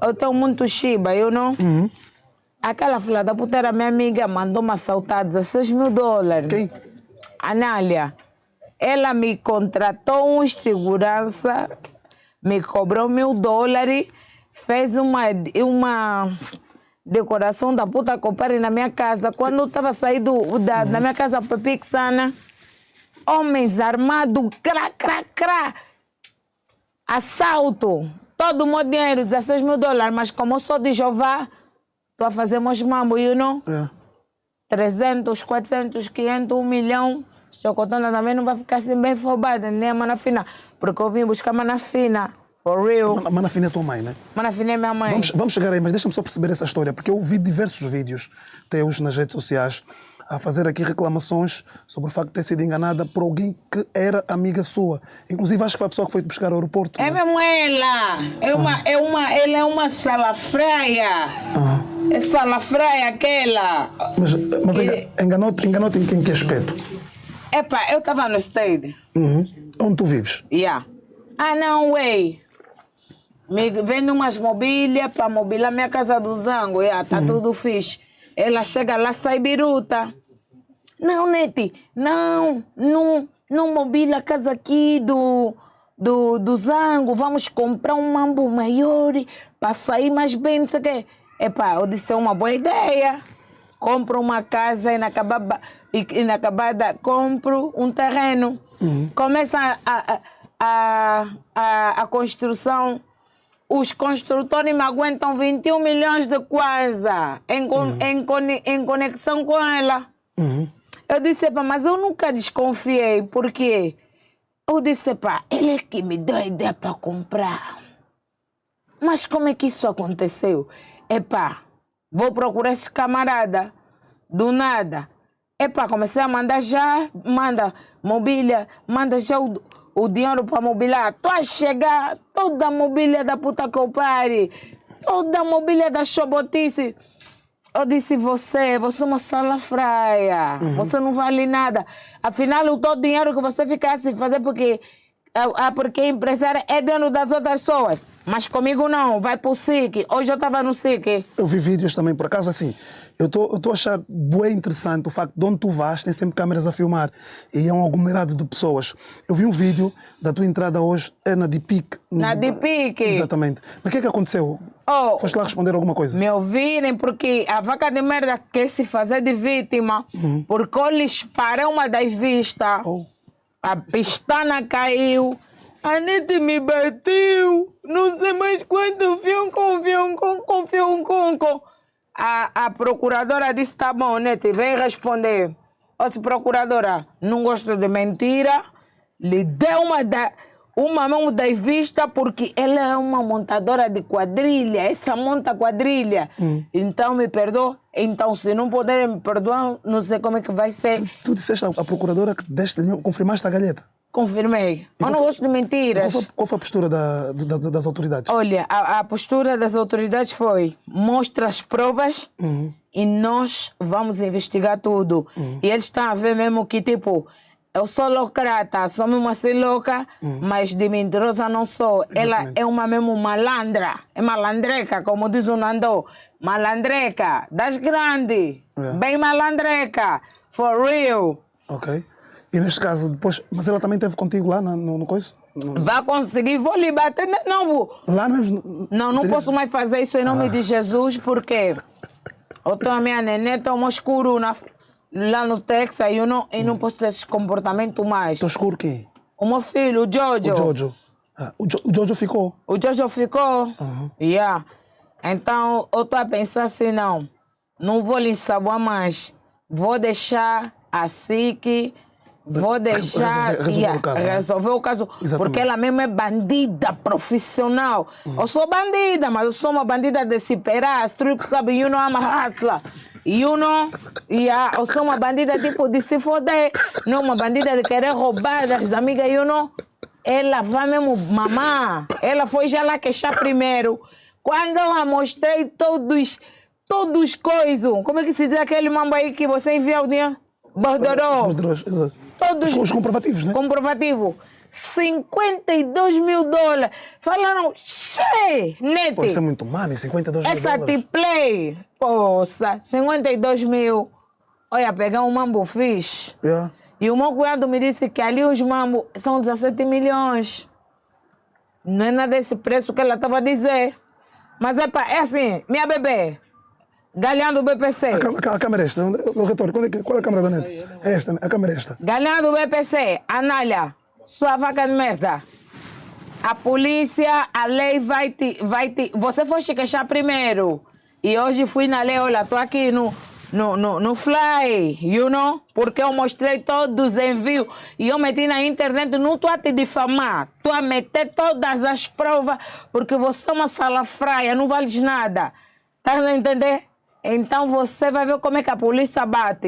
Eu tenho muito Shiba, eu não. Uhum. Aquela filha da puta era minha amiga, mandou-me assaltar 16 mil dólares. Quem? Anália. Ela me contratou uns segurança, me cobrou mil dólares, fez uma, uma decoração da puta que na minha casa. Quando eu estava saindo da, da minha casa para Pixana, homens armados, crá, crá, crá, assalto, todo o meu dinheiro, 16 mil dólares, mas como eu sou de Jeová, estou a fazer meus mambo, you know? É. 300, 400, 500, 1 milhão. Chocotona também não vai ficar assim bem fobada, nem a mana fina. Porque eu vim buscar mana fina. For real. Mana- Mana Fina é tua mãe, né? Mana fina é minha mãe. Vamos, vamos chegar aí, mas deixa-me só perceber essa história, porque eu vi diversos vídeos teus nas redes sociais a fazer aqui reclamações sobre o facto de ter sido enganada por alguém que era amiga sua. Inclusive, acho que foi a pessoa que foi te buscar ao aeroporto. É né? mesmo ela. É uma, é uma, ela é uma salafraia. Ah, É salafraia aquela. mas mas E- enga- enganou-te enganou em, que- em que aspecto? Epa, eu estava no stage. Uhum. Onde tu vives? Yeah. Ah, não, way. Me vendo umas mobílias para mobilar minha casa do Zango. Yeah, tá tudo fixe. Ela chega lá, sai biruta. Não, Nete, não, não, não mobila a casa aqui do, do, do Zango. Vamos comprar um mambo maior para sair mais bem, não sei o quê. Epá, eu disse, é uma boa ideia. Compro uma casa inacabada, inacabada compro um terreno. Começa a, a, a, a, a construção. Os construtores me aguentam 21 milhões de coisa em, con- em, em conexão com ela. Uhum. Eu disse, pá, mas eu nunca desconfiei, porque eu disse, pá, ele é que me deu a ideia para comprar. Mas como é que isso aconteceu? Epá, vou procurar esse camarada. Do nada. Epá, comecei a mandar já, manda mobília, manda já o, o dinheiro para mobiliar. Tô a chegar, toda a mobília da puta que eu pare, toda a mobília da chobotice. Eu disse, você, você é uma salafraia, você não vale nada. Afinal, o todo dinheiro que você ficasse fazer porque, ah, ah, porque empresário é dentro das outras pessoas. Mas comigo não, vai pro SIC. Hoje eu estava no SIC. Eu vi vídeos também, por acaso, assim. Eu estou a achar bem interessante o facto de onde tu vais, tem sempre câmeras a filmar e é um aglomerado de pessoas. Eu vi um vídeo da tua entrada hoje, é na Dipic. Na Dipic. Exatamente. Mas o que é que aconteceu? Oh, Foste lá responder alguma coisa? me ouvirem, porque a vaca de merda quer se fazer de vítima, porque eu lhes parei uma das vistas. Oh. A pistana caiu. A Nete me bateu. Não sei mais quanto. Fium com, fium com, com, fium com. A, a procuradora disse, tá bom, Nete, vem responder. Outra procuradora, não gosto de mentira. Lhe deu uma, da, uma mão da vista porque ela é uma montadora de quadrilha. Essa monta quadrilha. Então me perdoa. Então, se não puderem me perdoar, não sei como é que vai ser. Tu disseste à procuradora que deste, confirmaste a galheta. Confirmei. Eu não qual gosto de Qual mentiras. foi, qual foi a postura da- da- das autoridades? Olha, a, a postura das autoridades foi: mostra as provas Uhum. e nós vamos investigar tudo. E eles estão a ver mesmo que, tipo, eu sou locrata, sou mesmo assim louca, mas de mentirosa não sou. Ela é uma mesmo malandra, é malandreca, como diz o Nando. Malandreca, das grandes, É. bem malandreca, for real. Ok. E neste caso, depois. Mas ela também esteve contigo lá na- no, no coisa? No- Vai conseguir, vou lhe bater de novo. Lá mesmo? Não, não Seria- posso mais fazer isso em nome de Jesus, porque eu tenho a minha neném, toma escuro na, lá no Texas e eu não, eu não posso ter esse comportamento mais. Estou escuro quem? O meu filho, o Jojo, O Jojo. Ah, o, jo, o Jojo ficou. o Jojo ficou. Uhum. Yeah. Então eu estou a pensar assim, não, não vou lhe ensaboar mais. Vou deixar a SIC, vou deixar resolver- resolver yeah, o caso, né? resolver o caso, Exatamente. porque ela mesmo é bandida profissional. Eu sou bandida, mas eu sou uma bandida de se perar, strip club, you know, I'm a hustler. You know, yeah, eu sou uma bandida tipo de se foder, não uma bandida de querer roubar das amigas, you know. Ela vai mesmo mamar. Ela foi já lá queixar primeiro. Quando eu a mostrei todos, todos coisas, como é que se diz aquele mambo aí que você envia o dinheiro? Bordoró. Os, os, Todos os comprovativos, né? comprovativo. 52 mil dólares. Falaram, che, nete. Pô, isso é muito money, 52 mil Essa dólares. T-Play, poça, 52 mil. Olha, pegar um mambo fixe. Yeah. E o meu cunhado me disse que ali os mambos são 17 milhões. Não é nada desse preço que ela estava a dizer. Mas é, pá, é assim, minha bebê, galhão do BPC. A, cam- a câmera é esta. O retorno, qual é, que- qual é a câmera, Benete? É esta, né? a câmera é esta. Galhão do BPC, Anália, sua vaca de merda. A polícia, a lei vai te, vai te... Você foi se queixar primeiro. E hoje fui na lei, olha, tô aqui no, no, no, no Fly, you know? Porque eu mostrei todos os envios. E eu meti na internet, não estou a te difamar. Estou a meter todas as provas, porque você é uma salafraia, não vales nada. Tá a entender? Então você vai ver como é que a polícia bate.